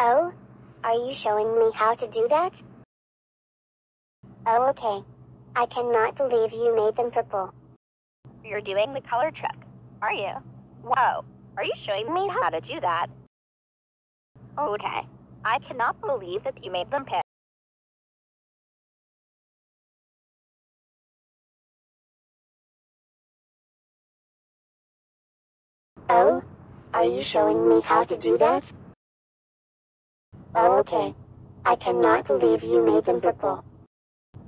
Oh? Are you showing me how to do that? Oh, okay. I cannot believe you made them purple. You're doing the color trick, are you? Whoa, are you showing me how to do that? Okay, I cannot believe that you made them pink. Oh? Are you showing me how to do that? Okay. I cannot believe you made them purple.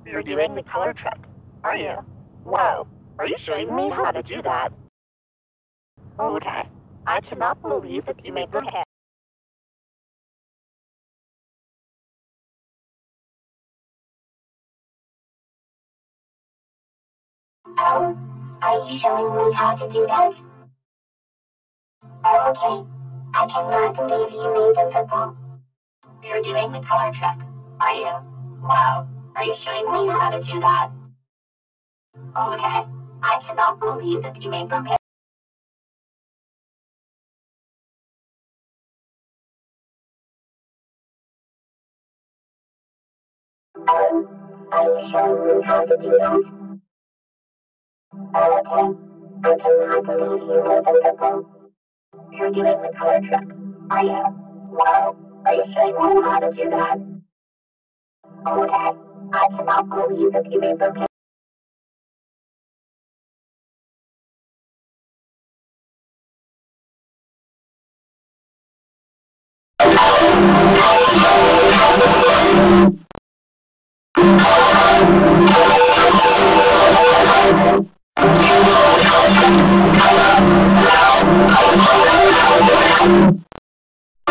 You're doing the color trick, are you? Wow, are you showing me how to do that? Okay, I cannot believe that you made them pink. Oh? Are you showing me how to do that? Oh, okay. I cannot believe you made them purple. You're doing the color trick, are you? Wow, are you showing me how to do that? Okay, I cannot believe that you made them pink. Oh? Are you showing me how to do that? Oh, okay. I cannot believe you made them purple. You're doing the color trick, are you? Wow, are you sure you want to how to do that? Okay, I cannot believe that you made them.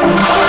you